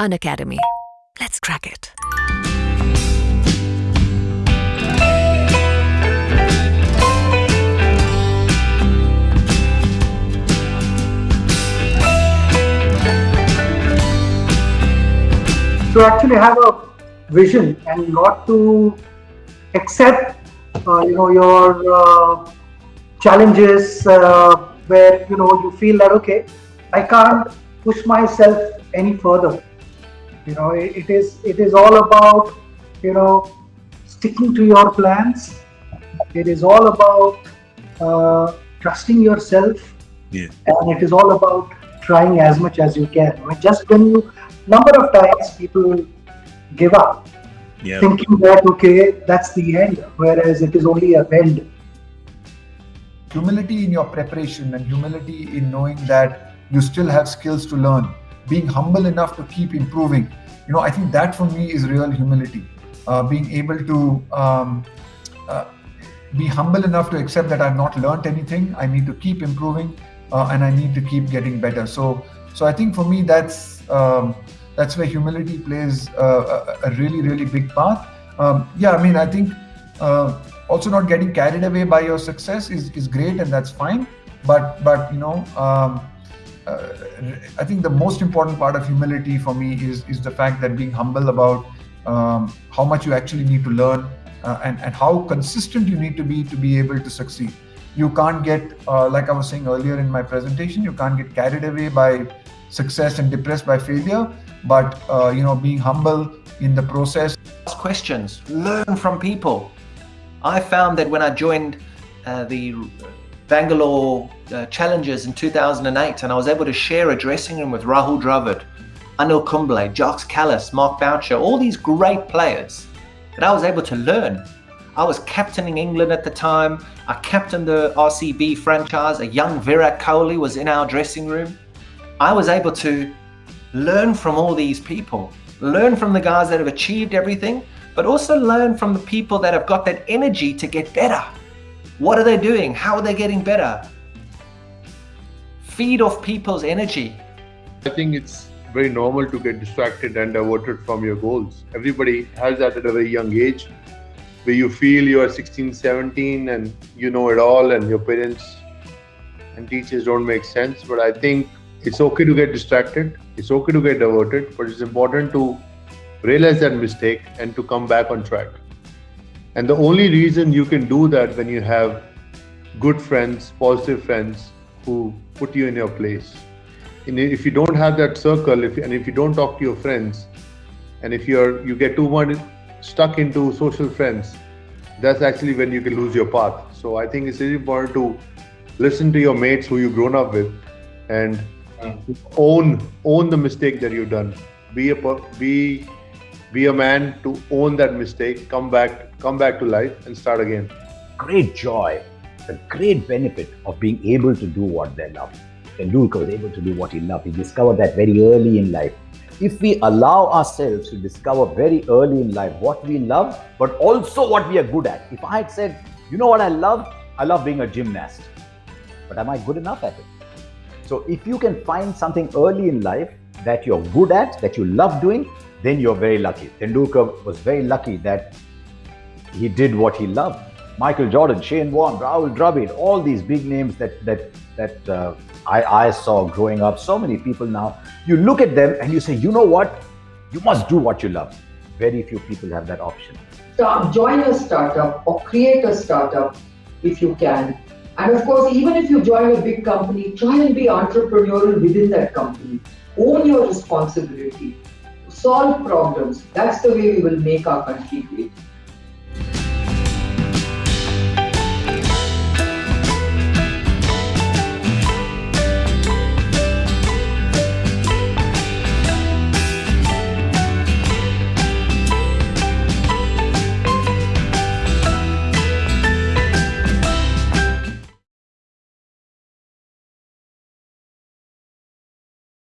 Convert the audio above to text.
Unacademy. Let's crack it. to actually have a vision and not to accept uh, you know your uh, challenges uh, where you know you feel that okay i can't push myself any further you know it, it is it is all about you know sticking to your plans. It is all about uh, trusting yourself. Yeah. and it is all about trying as much as you can. I mean, just when you number of times people give up Yeah. thinking that okay that's the end whereas it is only a bend. Humility in your preparation and humility in knowing that you still have skills to learn. Being humble enough to keep improving you know i think that for me is real humility. Uh, being able to um, uh, be humble enough to accept that i've not learned anything. I need to keep improving uh, and i need to keep getting better. So so i think for me that's um, that's where humility plays uh, a, a really really big part. Um, yeah i mean i think uh, also not getting carried away by your success is, is great and that's fine. But but you know um, i think the most important part of humility for me is is the fact that being humble about um, how much you actually need to learn uh, and and how consistent you need to be to be able to succeed you can't get uh, like i was saying earlier in my presentation you can't get carried away by success and depressed by failure but uh, you know being humble in the process ask questions, learn from people. I found that when I joined uh, the Bangalore uh, Challengers in 2008 and I was able to share a dressing room with Rahul Dravid, Anil Kumble, Jacques Kallis, Mark Boucher, all these great players that I was able to learn. I was captaining England at the time. I captained the RCB franchise. A young Virat Kohli was in our dressing room. I was able to learn from all these people, learn from the guys that have achieved everything, but also learn from the people that have got that energy to get better. What are they doing? How are they getting better? Feed off people's energy. I think it's very normal to get distracted and diverted from your goals. Everybody has that at a very young age where you feel you are 16, 17 and you know it all and your parents and teachers don't make sense. But I think it's okay to get distracted. It's okay to get diverted, but it's important to realize that mistake and to come back on track. And the only reason you can do that when you have good friends, positive friends who put you in your place. And if you don't have that circle, if and if you don't talk to your friends, and if you're you get too much stuck into social friends, that's actually when you can lose your path. So I think it's really important to listen to your mates who you've grown up with, and mm. own own the mistake that you've done. Be a be be a man to own that mistake. Come back come back to life and start again. great joy, the great benefit of being able to do what they love. Tendulkar was able to do what he loved. He discovered that very early in life. If we allow ourselves to discover very early in life what we love, but also what we are good at. If I had said, you know what I love? I love being a gymnast. But am I good enough at it? So if you can find something early in life that you're good at, that you love doing, then you're very lucky. Tendulkar was very lucky that he did what he loved. Michael Jordan, Shane Warne, Rahul Dravid, all these big names that that that uh, I, I saw growing up. So many people now. You look at them and you say, you know what? You must do what you love. Very few people have that option. start, join a startup or create a startup if you can. And of course, even if you join a big company, try and be entrepreneurial within that company. Own your responsibility. Solve problems. That's the way we will make our country great.